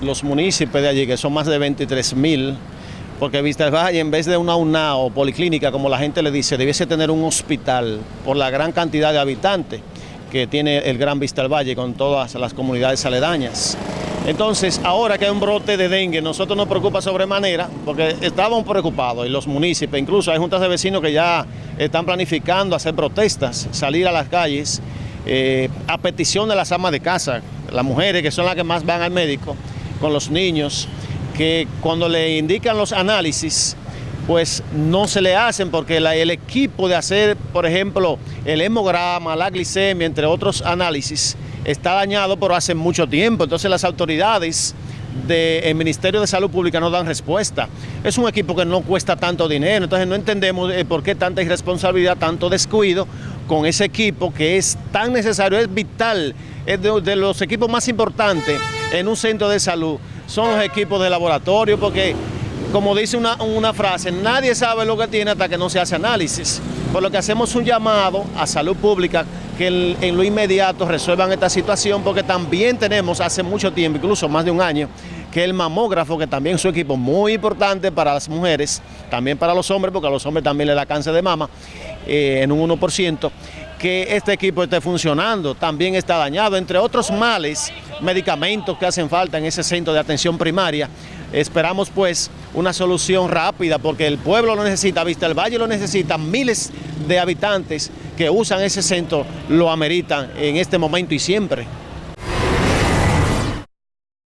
los municipios de allí, que son más de 23 mil, porque Vista del Valle, en vez de una UNA o policlínica, como la gente le dice, debiese tener un hospital por la gran cantidad de habitantes que tiene el Gran Vista Valle con todas las comunidades aledañas. Entonces, ahora que hay un brote de dengue, nosotros nos preocupa sobremanera, porque estábamos preocupados, y los municipios, incluso hay juntas de vecinos que ya están planificando hacer protestas, salir a las calles, eh, a petición de las amas de casa, las mujeres que son las que más van al médico, con los niños, que cuando le indican los análisis, pues no se le hacen porque el equipo de hacer, por ejemplo, el hemograma, la glicemia, entre otros análisis, está dañado pero hace mucho tiempo. Entonces las autoridades del Ministerio de Salud Pública no dan respuesta. Es un equipo que no cuesta tanto dinero, entonces no entendemos eh, por qué tanta irresponsabilidad, tanto descuido con ese equipo que es tan necesario, es vital, es de, los equipos más importantes en un centro de salud, son los equipos de laboratorio, porque como dice una, frase, nadie sabe lo que tiene hasta que no se hace análisis. Por lo que hacemos un llamado a salud pública que en lo inmediato resuelvan esta situación porque también tenemos hace mucho tiempo, incluso más de un año, que el mamógrafo, que también es un equipo muy importante para las mujeres, también para los hombres, porque a los hombres también le da cáncer de mama, eh, en un 1%, que este equipo esté funcionando, también está dañado, entre otros males, medicamentos que hacen falta en ese centro de atención primaria. Esperamos pues una solución rápida porque el pueblo lo necesita, Vista el Valle lo necesita, miles de habitantes que usan ese centro lo ameritan en este momento y siempre.